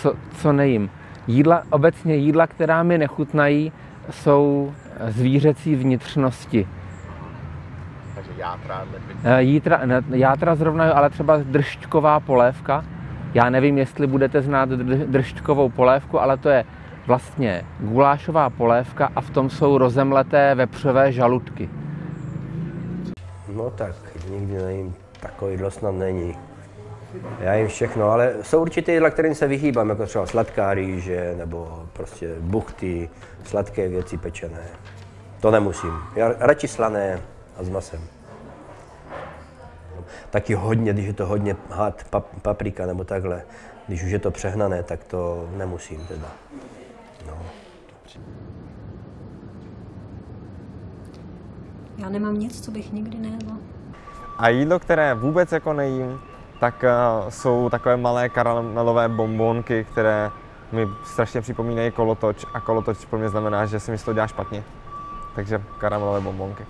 co, co nejím. Jídla, obecně jídla, která mi nechutnají, jsou zvířecí vnitřnosti. Takže játra. Eh, Jítra, ne, játra zrovna, jo, ale třeba držťková polévka. Já nevím, jestli budete znát dr- držťkovou polévku, ale to je vlastně gulášová polévka a v tom jsou rozemleté vepřové žaludky. No tak, nikdy nejím, takový jídlo snad není. Já jim všechno, ale jsou určitě jídla, kterým se vyhýbám, jako třeba sladká rýže, nebo prostě buchty, sladké věci pečené. To nemusím. Já radši slané a s masem. Taky hodně, když je to hodně had, pap, paprika nebo takhle, když už je to přehnané, tak to nemusím teda. No. Já nemám nic, co bych nikdy nejedla. A jídlo, které vůbec jako nejím, tak uh, jsou takové malé karamelové bombonky, které mi strašně připomínají kolotoč a kolotoč pro mě znamená, že si mi toho dělá špatně. Takže karamelové bombonky.